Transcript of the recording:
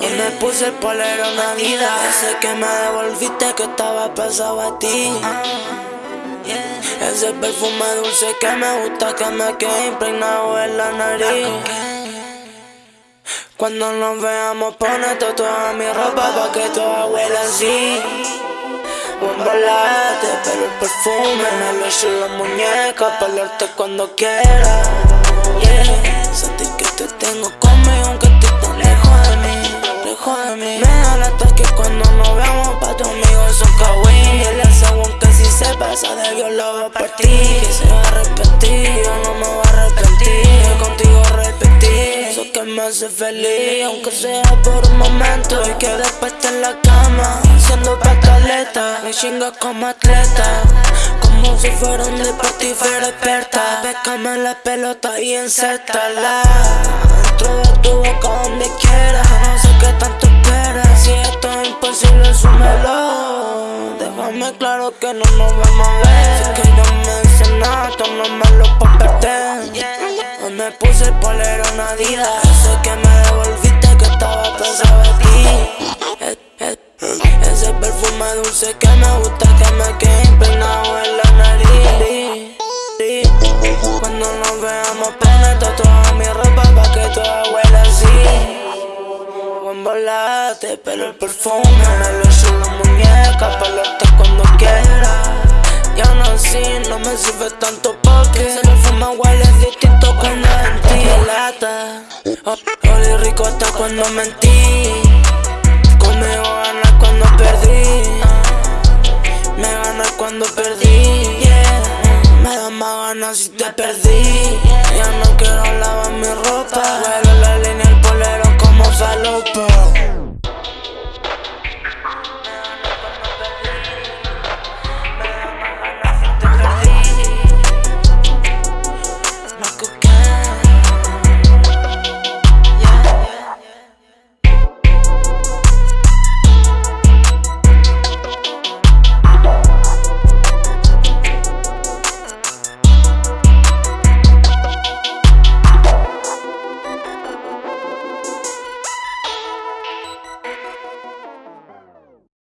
Hoy me puse el polero vida Ese que me devolviste que estaba pesado a ti. Ese perfume dulce que me gusta que me quede impregnado en la nariz. Cuando nos veamos ponete toda mi ropa pa' que toda huela así Un volate, pero el perfume me lo echo en la muñeca Pa' cuando quiera yeah. Sentir que te tengo conmigo pasa de Dios lo va a partir Que se va a arrepentir, yo no me voy a arrepentir. Contigo repetir, eso que me hace feliz. Aunque sea por un momento y que después esté en la cama Siendo pataleta, me chinga como atleta. Como si fuera un deporte y fuera experta. Bécame la pelota y encéstala. Dentro de tu boca donde quieras No sé qué tanto esperas. Si esto es imposible, asúmelo Déjame claro que no nos vamos a ver. Si que yo me hice nada, esto no me lo puedo perder Hoy me puse el polero Adidas. Sé que me devolviste que estaba pensado en ti. Ese perfume dulce que me gusta que me quede impregnado en la cuando nos veamos ponerte toda mi ropa pa' que toda huela así Buen volate, pero el perfume me lo muñeca Pa' cuando quiera. Ya no así, no me sirve tanto porque Ese perfume huele distinto cuando en ti. Lata Olí rico hasta cuando mentí. Conmigo ganas cuando perdí. Me ganas cuando perdí. Me da más ganas si te perdí